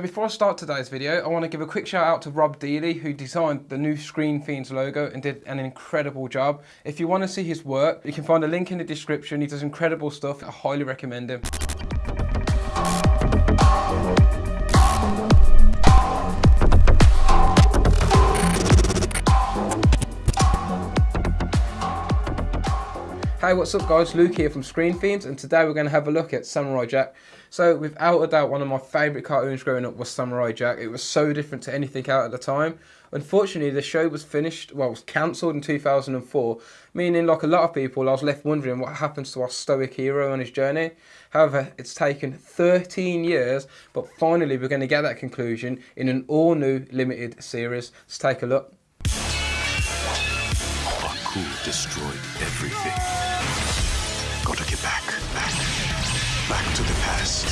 Before I start today's video, I want to give a quick shout out to Rob Dealey who designed the new Screen Fiends logo and did an incredible job. If you want to see his work, you can find a link in the description. He does incredible stuff. I highly recommend him. What's up guys? Luke here from Screen Fiends and today we're going to have a look at Samurai Jack. So without a doubt one of my favourite cartoons growing up was Samurai Jack. It was so different to anything out at the time. Unfortunately the show was finished, well was cancelled in 2004, meaning like a lot of people I was left wondering what happens to our stoic hero on his journey. However, it's taken 13 years but finally we're going to get that conclusion in an all new limited series. Let's take a look. Destroyed everything. Gotta get back, back, back to the past.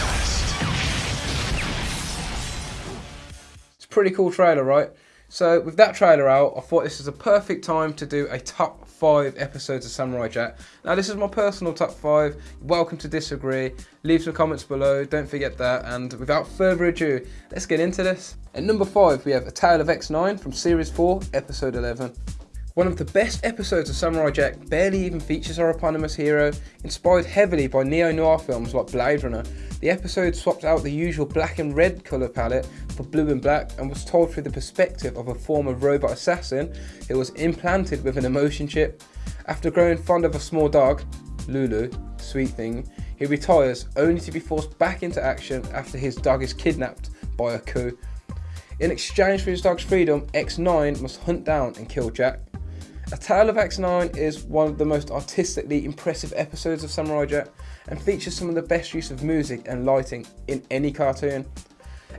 It's a pretty cool trailer, right? So with that trailer out, I thought this is a perfect time to do a top five episodes of Samurai Jack. Now this is my personal top five. Welcome to disagree. Leave some comments below. Don't forget that. And without further ado, let's get into this. At number five, we have A Tale of X9 from Series 4, Episode 11. One of the best episodes of Samurai Jack barely even features our eponymous hero. Inspired heavily by neo-noir films like Blade Runner, the episode swapped out the usual black and red colour palette for blue and black and was told through the perspective of a former robot assassin who was implanted with an emotion chip. After growing fond of a small dog, Lulu, sweet thing, he retires only to be forced back into action after his dog is kidnapped by Aku. In exchange for his dog's freedom, X9 must hunt down and kill Jack. A Tale of X9 is one of the most artistically impressive episodes of Samurai Jack and features some of the best use of music and lighting in any cartoon.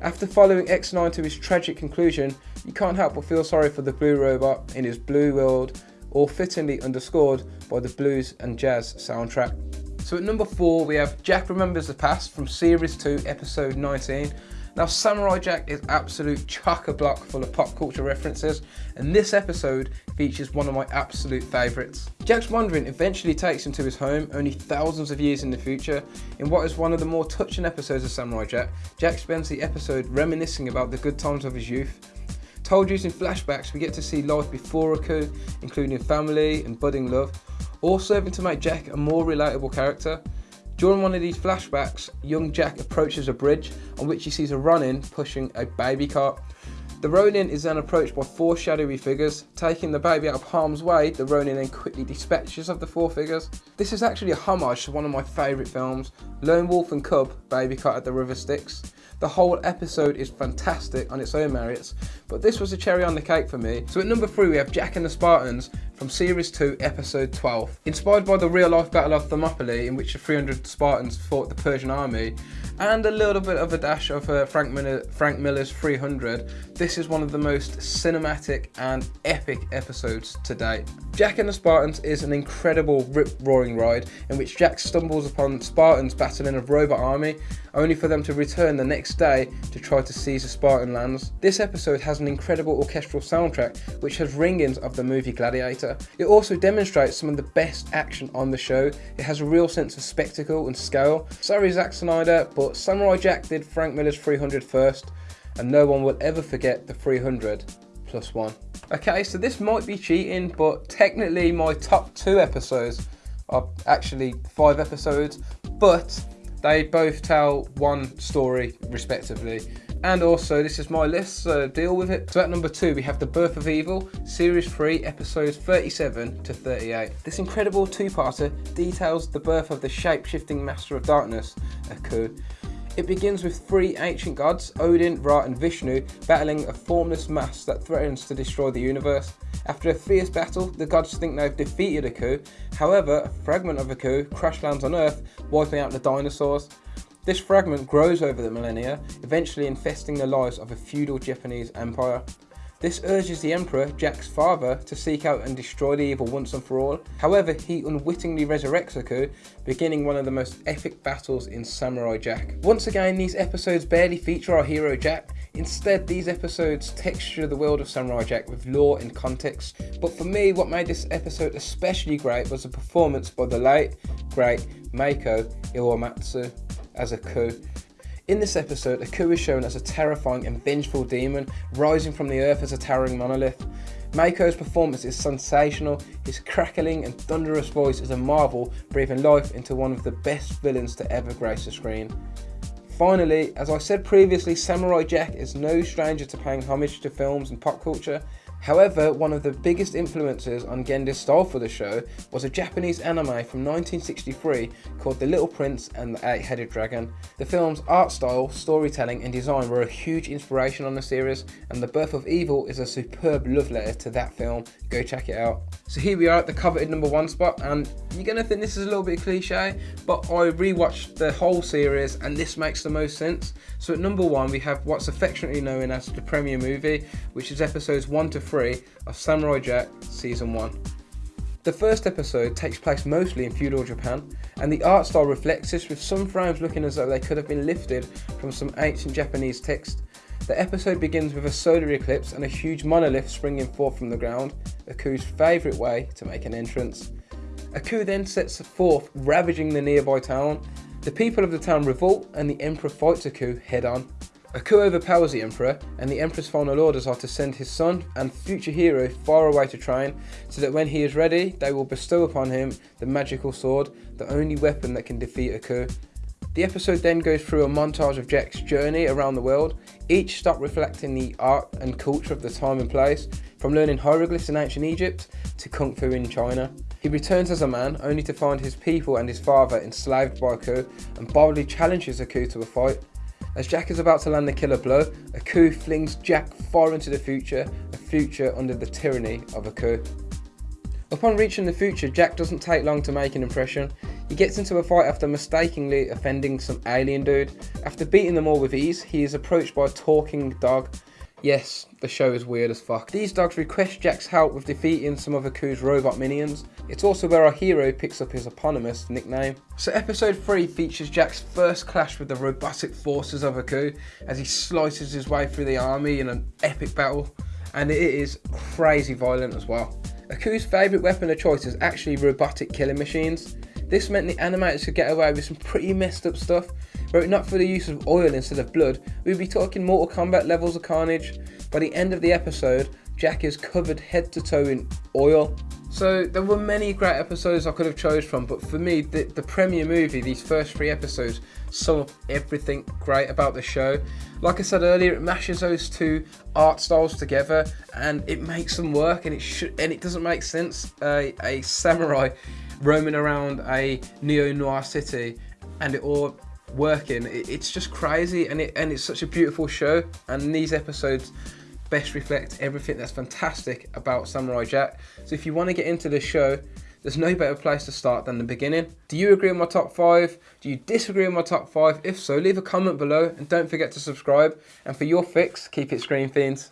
After following X9 to his tragic conclusion, you can't help but feel sorry for the blue robot in his blue world, all fittingly underscored by the blues and jazz soundtrack. So at number 4 we have Jack Remembers the Past from Series 2 Episode 19 now Samurai Jack is absolute chock-a-block full of pop culture references and this episode features one of my absolute favourites. Jack's wandering eventually takes him to his home only thousands of years in the future. In what is one of the more touching episodes of Samurai Jack, Jack spends the episode reminiscing about the good times of his youth. Told using flashbacks, we get to see life before Aku, including family and budding love, all serving to make Jack a more relatable character. During one of these flashbacks, young Jack approaches a bridge on which he sees a Ronin pushing a baby cart. The Ronin is then approached by four shadowy figures. Taking the baby out of harm's way, the Ronin then quickly dispatches of the four figures. This is actually a homage to one of my favourite films, Lone Wolf and Cub, Baby Cart at the River Styx. The whole episode is fantastic on its own merits, but this was a cherry on the cake for me. So at number 3 we have Jack and the Spartans from Series 2, Episode 12. Inspired by the real-life Battle of Thermopylae in which the 300 Spartans fought the Persian army, and a little bit of a dash of uh, Frank, Miller, Frank Miller's 300, this is one of the most cinematic and epic episodes to date. Jack and the Spartans is an incredible rip-roaring ride in which Jack stumbles upon Spartans battling a robot army, only for them to return the next day to try to seize the Spartan lands. This episode has an incredible orchestral soundtrack which has ringings of the movie Gladiator. It also demonstrates some of the best action on the show. It has a real sense of spectacle and scale. Sorry Zack Snyder, but Samurai Jack did Frank Miller's 300 first, and no one will ever forget the 300 plus one. Okay, so this might be cheating, but technically my top two episodes are actually five episodes, but they both tell one story respectively. And also, this is my list, so deal with it. So at number two, we have The Birth of Evil, Series 3, Episodes 37 to 38. This incredible two-parter details the birth of the shape-shifting Master of Darkness, Aku. It begins with three ancient gods, Odin, Ra and Vishnu, battling a formless mass that threatens to destroy the universe. After a fierce battle, the gods think they've defeated Aku, however, a fragment of Aku crash lands on Earth, wiping out the dinosaurs. This fragment grows over the millennia, eventually infesting the lives of a feudal Japanese empire. This urges the Emperor, Jack's father, to seek out and destroy the evil once and for all. However, he unwittingly resurrects Aku, beginning one of the most epic battles in Samurai Jack. Once again, these episodes barely feature our hero Jack, Instead, these episodes texture the world of Samurai Jack with lore and context. But for me, what made this episode especially great was the performance by the late, great Mako Iwamatsu as Aku. In this episode, Aku is shown as a terrifying and vengeful demon rising from the earth as a towering monolith. Mako's performance is sensational, his crackling and thunderous voice is a marvel, breathing life into one of the best villains to ever grace the screen. Finally, as I said previously, Samurai Jack is no stranger to paying homage to films and pop culture, However, one of the biggest influences on Genndy's style for the show was a Japanese anime from 1963 called The Little Prince and the Eight-Headed Dragon. The film's art style, storytelling and design were a huge inspiration on the series and The Birth of Evil is a superb love letter to that film. Go check it out. So here we are at the coveted number one spot and you're going to think this is a little bit cliche but I rewatched the whole series and this makes the most sense. So at number one we have what's affectionately known as the premiere movie which is episodes 1 to 3 of Samurai Jack Season 1. The first episode takes place mostly in feudal Japan, and the art style reflects this with some frames looking as though they could have been lifted from some ancient Japanese text. The episode begins with a solar eclipse and a huge monolith springing forth from the ground, Aku's favourite way to make an entrance. Aku then sets forth ravaging the nearby town. The people of the town revolt and the Emperor fights Aku head on. Aku overpowers the Emperor, and the Emperor's final orders are to send his son and future hero far away to train, so that when he is ready, they will bestow upon him the magical sword, the only weapon that can defeat Aku. The episode then goes through a montage of Jack's journey around the world, each stop reflecting the art and culture of the time and place, from learning hieroglyphs in ancient Egypt to Kung Fu in China. He returns as a man, only to find his people and his father enslaved by Aku, and boldly challenges Aku to a fight. As Jack is about to land the killer blow, Aku flings Jack far into the future, a future under the tyranny of Aku. Upon reaching the future, Jack doesn't take long to make an impression. He gets into a fight after mistakenly offending some alien dude. After beating them all with ease, he is approached by a talking dog Yes, the show is weird as fuck. These dogs request Jack's help with defeating some of Aku's robot minions. It's also where our hero picks up his eponymous nickname. So episode 3 features Jack's first clash with the robotic forces of Aku as he slices his way through the army in an epic battle. And it is crazy violent as well. Aku's favourite weapon of choice is actually robotic killing machines. This meant the animators could get away with some pretty messed up stuff were it not for the use of oil instead of blood, we'd be talking Mortal Kombat levels of carnage. By the end of the episode, Jack is covered head to toe in oil. So there were many great episodes I could have chose from, but for me, the, the premiere movie, these first three episodes, sum up everything great about the show. Like I said earlier, it mashes those two art styles together, and it makes them work. And it should, and it doesn't make sense. A samurai roaming around a neo noir city, and it all working. it's just crazy, and it and it's such a beautiful show. And these episodes best reflect everything that's fantastic about Samurai Jack. So if you want to get into the show, there's no better place to start than the beginning. Do you agree with my top five? Do you disagree with my top five? If so, leave a comment below and don't forget to subscribe. And for your fix, keep it Screen Fiends.